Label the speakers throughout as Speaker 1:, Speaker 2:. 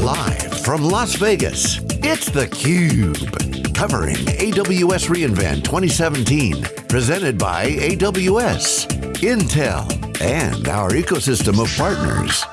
Speaker 1: Live from Las Vegas, it's theCUBE. Covering AWS reInvent 2017. Presented by AWS, Intel, and our ecosystem of partners.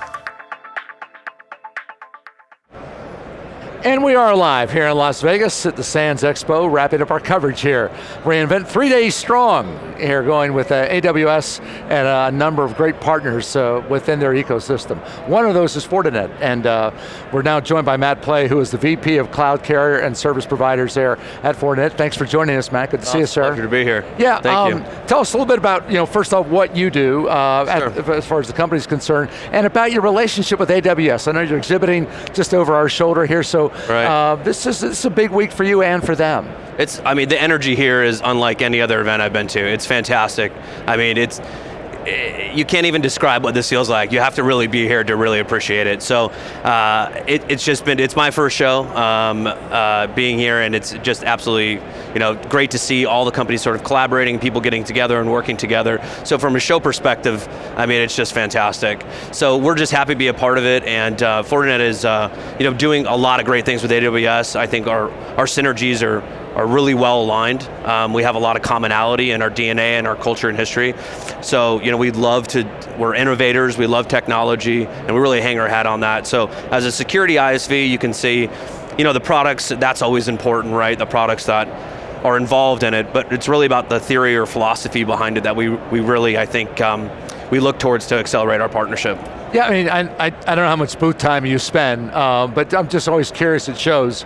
Speaker 2: And we are live here in Las Vegas at the Sands Expo, wrapping up our coverage here. reInvent three days strong here going with uh, AWS and a number of great partners uh, within their ecosystem. One of those is Fortinet, and uh, we're now joined by Matt Pley, who is the VP of Cloud Carrier and Service Providers there at Fortinet. Thanks for joining us, Matt. Good to oh, see you, sir.
Speaker 3: Pleasure to be here.
Speaker 2: Yeah,
Speaker 3: thank um,
Speaker 2: you. Tell us a little bit about, you know, first off, what you do uh, sure. at, as far as the company's concerned, and about your relationship with AWS. I know you're exhibiting just over our shoulder here, so Right. Uh, this, is, this is a big week for you and for them.
Speaker 3: It's, I mean, the energy here is unlike any other event I've been to. It's fantastic. I mean, it's, you can't even describe what this feels like. You have to really be here to really appreciate it. So uh, it, it's just been, it's my first show um, uh, being here and it's just absolutely you know, great to see all the companies sort of collaborating, people getting together and working together. So from a show perspective, I mean, it's just fantastic. So we're just happy to be a part of it and uh, Fortinet is uh, you know, doing a lot of great things with AWS. I think our, our synergies are are really well aligned. Um, we have a lot of commonality in our DNA and our culture and history. So, you know, we love to, we're innovators, we love technology, and we really hang our hat on that. So, as a security ISV, you can see, you know, the products, that's always important, right? The products that are involved in it, but it's really about the theory or philosophy behind it that we, we really, I think, um, we look towards to accelerate our partnership.
Speaker 2: Yeah, I mean, I, I, I don't know how much booth time you spend, uh, but I'm just always curious, it shows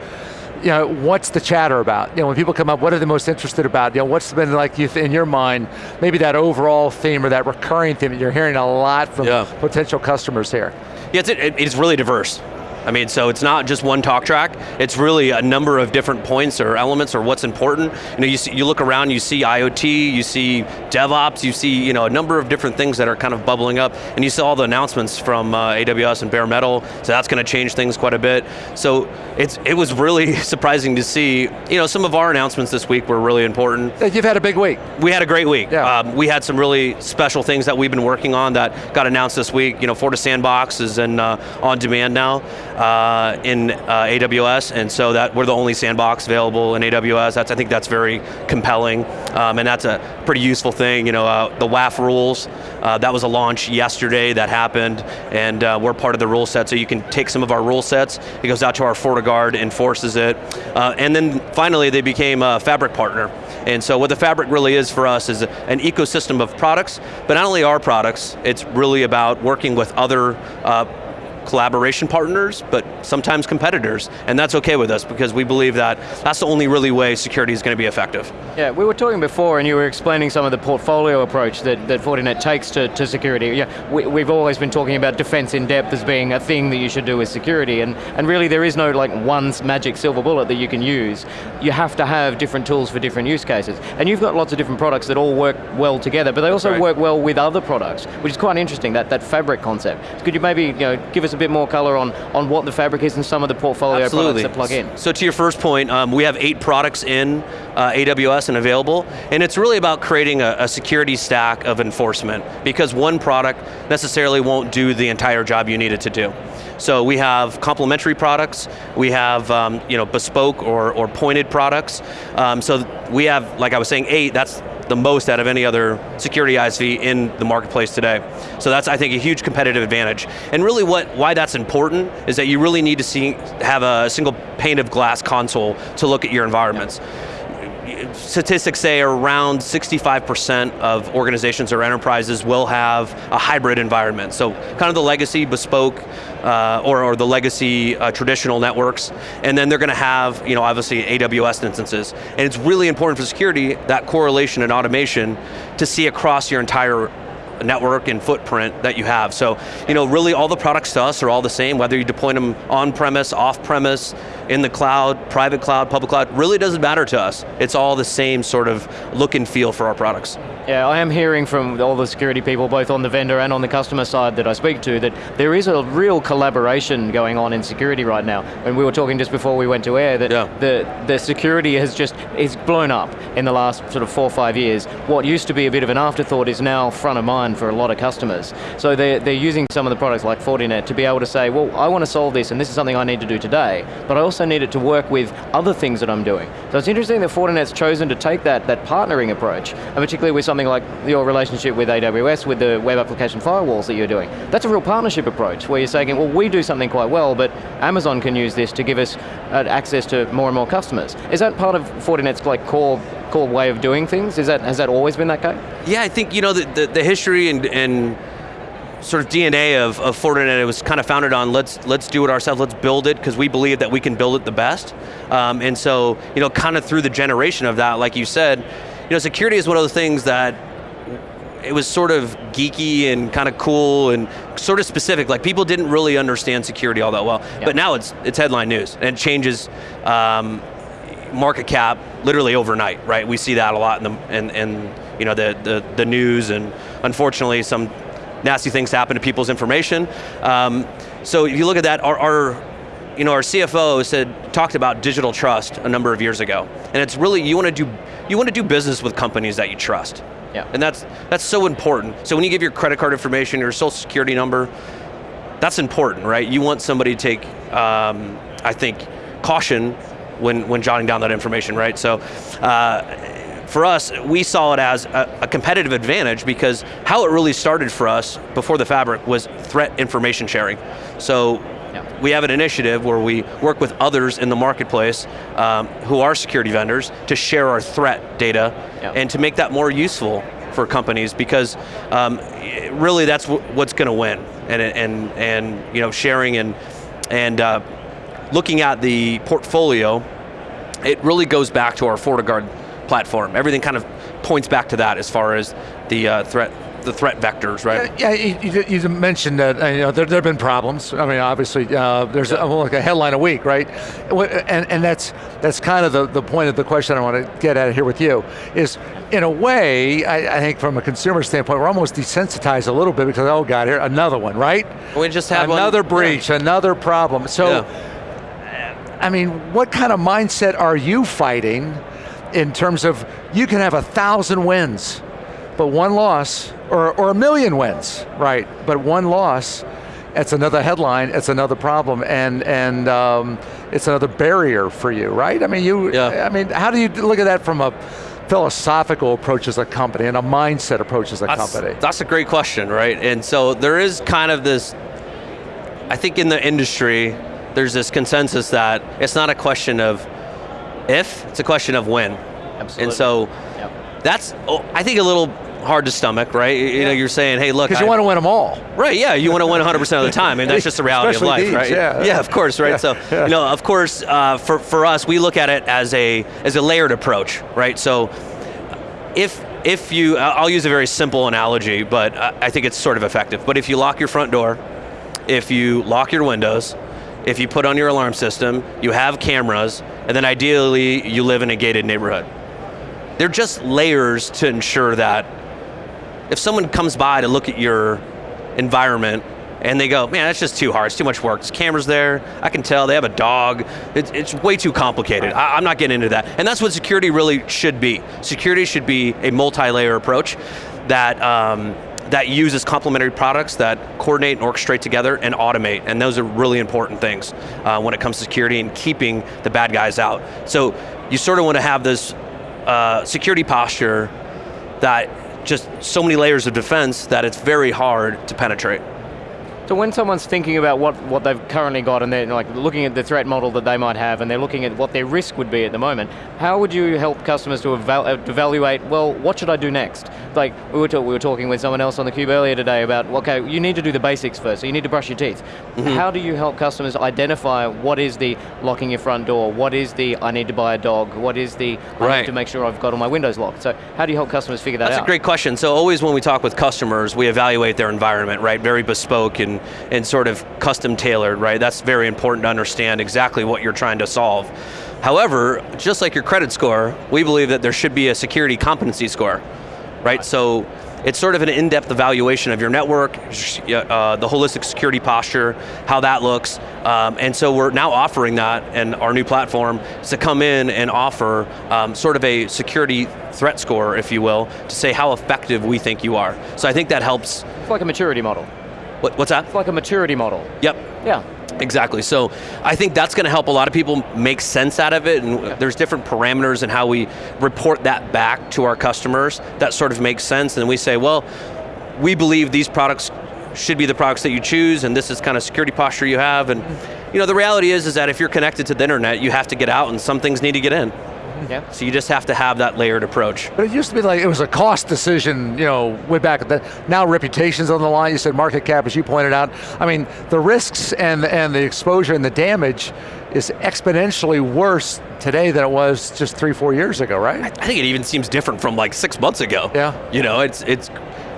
Speaker 2: you know, what's the chatter about? You know, when people come up, what are they most interested about? You know, what's been like in your mind, maybe that overall theme or that recurring theme that you're hearing a lot from yeah. potential customers here?
Speaker 3: Yeah, it's, it, it's really diverse. I mean, so it's not just one talk track, it's really a number of different points or elements or what's important. You know, you, see, you look around, you see IoT, you see DevOps, you see you know, a number of different things that are kind of bubbling up, and you see all the announcements from uh, AWS and bare metal, so that's going to change things quite a bit. So it's, it was really surprising to see, you know, some of our announcements this week were really important.
Speaker 2: You've had a big week.
Speaker 3: We had a great week. Yeah. Um, we had some really special things that we've been working on that got announced this week. You know, FortiSandbox is in, uh, on demand now uh, in uh, AWS, and so that we're the only sandbox available in AWS. That's I think that's very compelling, um, and that's a pretty useful thing. You know, uh, the WAF rules uh, that was a launch yesterday that happened, and uh, we're part of the rule set. So you can take some of our rule sets. It goes out to our FortiGuard, enforces it, uh, and then finally they became a Fabric partner. And so what the Fabric really is for us is an ecosystem of products, but not only our products, it's really about working with other collaboration partners, but sometimes competitors, and that's okay with us because we believe that that's the only really way security is going to be effective.
Speaker 4: Yeah, we were talking before and you were explaining some of the portfolio approach that, that Fortinet takes to, to security. Yeah, we, we've always been talking about defense in depth as being a thing that you should do with security, and, and really there is no like one magic silver bullet that you can use. You have to have different tools for different use cases. And you've got lots of different products that all work well together, but they also right. work well with other products, which is quite interesting, that, that fabric concept. Could you maybe you know, give us a bit more color on, on what the fabric is and some of the portfolio
Speaker 3: Absolutely.
Speaker 4: products that plug in.
Speaker 3: So to your first point, um, we have eight products in uh, AWS and available, and it's really about creating a, a, security stack of enforcement, because one product necessarily won't do the entire job you need it to do. So we have complementary products, we have um, you know, bespoke or, or pointed products, um, so we have, like I was saying, eight, that's the most out of any other security ISV in the marketplace today. So that's, I think, a huge competitive advantage. And really what, why that's important is that you really need to see, have a single pane of glass console to look at your environments. Yeah statistics say around 65% of organizations or enterprises will have a hybrid environment. So kind of the legacy bespoke uh, or, or, the legacy uh, traditional networks, and then they're going to have, you know, obviously AWS instances. And it's really important for security, that correlation and automation, to see across your entire network and footprint that you have. So, you know, really all the products to us are all the same, whether you deploy them on-premise, off-premise, in the cloud, private cloud, public cloud, really doesn't matter to us. It's all the same sort of look and feel for our products.
Speaker 4: Yeah, I am hearing from all the security people, both on the vendor and on the customer side that I speak to, that there is a real collaboration going on in security right now. And we were talking just before we went to air that
Speaker 3: yeah.
Speaker 4: the, the security has just, is blown up in the last sort of four or five years. What used to be a bit of an afterthought is now front of mind for a lot of customers. So they're, they're using some of the products like Fortinet to be able to say, well, I want to solve this and this is something I need to do today, but I also need it to work with other things that I'm doing. So it's interesting that Fortinet's chosen to take that, that partnering approach, and particularly with something like your relationship with AWS, with the web application firewalls that you're doing. That's a real partnership approach, where you're saying, well, we do something quite well, but Amazon can use this to give us uh, access to more and more customers. Is that part of Fortinet's like core core way of doing things? Is that has that always been that case?
Speaker 3: Yeah, I think you know the, the, the history and, and sort of DNA of, of Fortinet it was kind of founded on let's let's do it ourselves, let's build it because we believe that we can build it the best. Um, and so you know, kind of through the generation of that, like you said, you know, security is one of the things that it was sort of geeky and kind of cool and sort of specific. Like people didn't really understand security all that well. Yep. But now it's it's headline news and it changes um, market cap literally overnight. Right? We see that a lot in the in, in you know the, the the news and unfortunately some nasty things happen to people's information. Um, so if you look at that, our, our, you know, our CFO said, talked about digital trust a number of years ago. And it's really, you want to do, you want to do business with companies that you trust.
Speaker 4: Yeah.
Speaker 3: And that's, that's so important. So when you give your credit card information, your social security number, that's important, right? You want somebody to take, um, I think, caution when, when jotting down that information, right? So uh, for us, we saw it as a, a, competitive advantage because how it really started for us before the fabric was threat information sharing. So yeah. we have an initiative where we work with others in the marketplace um, who are security vendors to share our threat data yeah. and to make that more useful for companies because um, really that's what's going to win and, and, and you know, sharing and, and uh, looking at the portfolio, it really goes back to our FortiGuard platform. Everything kind of points back to that as far as the uh, threat the threat vectors, right?
Speaker 2: Yeah, yeah you, you, mentioned that uh, you know, there, there have been problems. I mean, obviously, uh, there's yeah. a, like a headline a week, right? And, and that's that's kind of the, the point of the question I want to get at here with you, is in a way, I, I think from a consumer standpoint, we're almost desensitized a little bit because, oh God, here, another one, right?
Speaker 3: We just had
Speaker 2: Another
Speaker 3: one.
Speaker 2: breach, yeah. another problem. So, I mean, what kind of mindset are you fighting in terms of you can have a thousand wins, but one loss, or, or a million wins, right? But one loss, it's another headline, it's another problem, and and um, it's another barrier for you, right? I mean, you. Yeah. I mean, how do you look at that from a philosophical approach as a company and a mindset approach as a
Speaker 3: that's,
Speaker 2: company?
Speaker 3: That's a great question, right? And so there is kind of this. I think in the industry, there's this consensus that it's not a question of if, it's a question of when.
Speaker 4: Absolutely.
Speaker 3: And so yep. that's, oh, I think, a little hard to stomach, right? You yeah. know, you're saying, hey, look.
Speaker 2: Because you want to win them all.
Speaker 3: Right, yeah, you want to win 100% of the time, and that's just the reality
Speaker 2: Especially
Speaker 3: of life,
Speaker 2: these,
Speaker 3: right?
Speaker 2: Yeah.
Speaker 3: yeah, of course, right? Yeah. So, yeah. you know, of course, uh, for, for us, we look at it as a, as a layered approach, right? So, if, if you, I'll use a very simple analogy, but I think it's sort of effective, but if you lock your front door, if you lock your windows, if you put on your alarm system, you have cameras, and then ideally you live in a gated neighborhood. They're just layers to ensure that if someone comes by to look at your environment and they go, man, that's just too hard, it's too much work. There's cameras there, I can tell, they have a dog, it's, it's way too complicated. I, am not getting into that. And that's what security really should be. Security should be a multi-layer approach that um, that uses complementary products that coordinate and orchestrate together and automate, and those are really important things uh, when it comes to security and keeping the bad guys out. So you sort of want to have this uh, security posture that just so many layers of defense that it's very hard to penetrate.
Speaker 4: So when someone's thinking about what, what they've currently got and they're like looking at the threat model that they might have and they're looking at what their risk would be at the moment, how would you help customers to eval evaluate, well, what should I do next? Like we were, we were talking with someone else on the cube earlier today about, okay, you need to do the basics first, so you need to brush your teeth. Mm -hmm. How do you help customers identify what is the locking your front door, what is the I need to buy a dog, what is the I need to make sure I've got all my windows locked? So how do you help customers figure that
Speaker 3: That's
Speaker 4: out?
Speaker 3: That's a great question. So always when we talk with customers, we evaluate their environment, right? Very bespoke and and sort of custom tailored, right? That's very important to understand exactly what you're trying to solve. However, just like your credit score, we believe that there should be a security competency score, right? So it's sort of an in-depth evaluation of your network, uh, the holistic security posture, how that looks, um, and so we're now offering that, and our new platform to come in and offer um, sort of a security threat score, if you will, to say how effective we think you are. So I think that helps.
Speaker 4: It's like a maturity model.
Speaker 3: What, what's that?
Speaker 4: It's like a maturity model.
Speaker 3: Yep.
Speaker 4: Yeah.
Speaker 3: Exactly, so I think that's going to help a lot of people make sense out of it, and yeah. there's different parameters in how we report that back to our customers that sort of makes sense, and we say, well, we believe these products should be the products that you choose, and this is kind of security posture you have, and you know, the reality is, is that if you're connected to the internet, you have to get out, and some things need to get in. Yeah. So you just have to have that layered approach.
Speaker 2: But it used to be like it was a cost decision, you know, way back. The, now reputation's on the line. You said market cap, as you pointed out. I mean, the risks and and the exposure and the damage is exponentially worse today than it was just three, four years ago, right?
Speaker 3: I think it even seems different from like six months ago.
Speaker 2: Yeah.
Speaker 3: You know, it's it's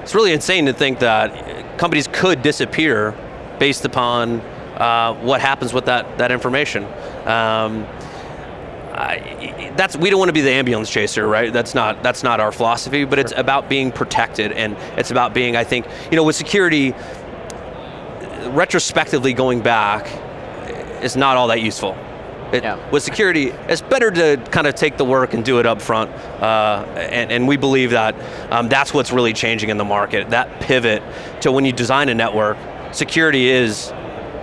Speaker 3: it's really insane to think that companies could disappear based upon uh, what happens with that that information. Um, that's we don't want to be the ambulance chaser, right? That's not that's not our philosophy. But sure. it's about being protected, and it's about being, I think, you know, with security. Retrospectively, going back is not all that useful. It, yeah. With security, it's better to kind of take the work and do it up front, uh, and, and, we believe that um, that's what's really changing in the market. That pivot to when you design a network, security is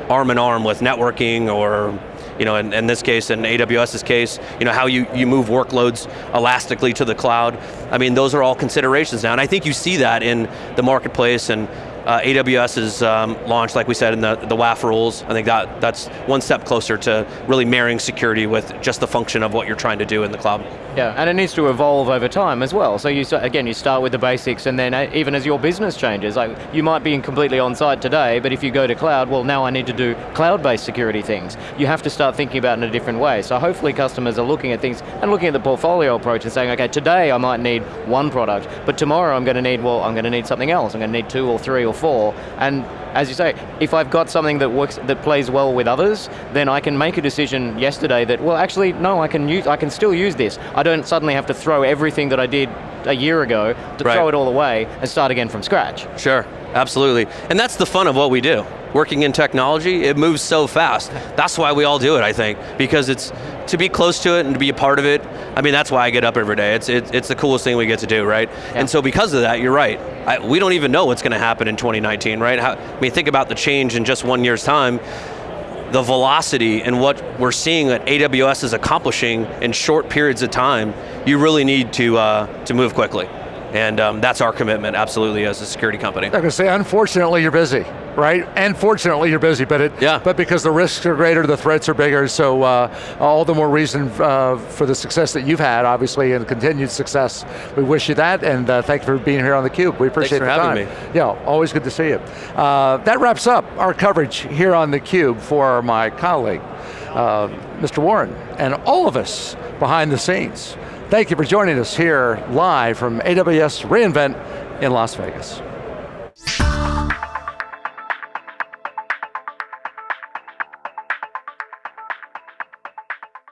Speaker 3: arm in arm with networking or you know, in, in, this case, in AWS's case, you know, how you, you move workloads elastically to the cloud. I mean, those are all considerations now, and I think you see that in the marketplace and uh, AWS is um, launched, like we said, in the, the WAF rules. I think that, that's one step closer to really marrying security with just the function of what you're trying to do in the cloud.
Speaker 4: Yeah, and it needs to evolve over time as well. So you again, you start with the basics, and then uh, even as your business changes, like you might be completely on site today, but if you go to cloud, well, now I need to do cloud-based security things. You have to start thinking about it in a different way. So hopefully, customers are looking at things and looking at the portfolio approach and saying, okay, today I might need one product, but tomorrow I'm going to need well, I'm going to need something else. I'm going to need two or three or four, and as you say, if I've got something that works, that plays well with others, then I can make a decision yesterday that, well, actually, no, I can use, I can still use this. I don't suddenly have to throw everything that I did a year ago to right. throw it all away and start again from scratch.
Speaker 3: Sure, absolutely. And that's the fun of what we do working in technology, it moves so fast. That's why we all do it, I think, because it's to be close to it and to be a part of it. I mean, that's why I get up every day. It's it, it's the coolest thing we get to do, right? Yeah. And so because of that, you're right. I, we don't even know what's going to happen in 2019, right? How, I mean, think about the change in just one year's time. The velocity and what we're seeing that AWS is accomplishing in short periods of time, you really need to uh, to move quickly. And um, that's our commitment, absolutely, as a security company.
Speaker 2: I'm going to say, unfortunately, you're busy, right? And fortunately, you're busy, but it,
Speaker 3: yeah.
Speaker 2: but because the risks are greater, the threats are bigger, so uh, all the more reason uh, for the success that you've had, obviously, and continued success. We wish you that, and uh, thank you for being here on theCUBE. We appreciate
Speaker 3: Thanks
Speaker 2: for
Speaker 3: having
Speaker 2: time. Me. Yeah, always good to see you. Uh, that wraps up our coverage here on theCUBE for my colleague, uh, Mr. Warren, and all of us behind the scenes. Thank you for joining us here live from AWS reInvent in Las Vegas.